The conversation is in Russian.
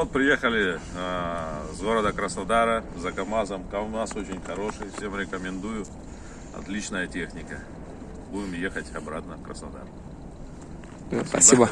Вот приехали э, с города Краснодара за КАМАЗом. КАМАЗ очень хороший, всем рекомендую. Отличная техника. Будем ехать обратно в Краснодар. Спасибо.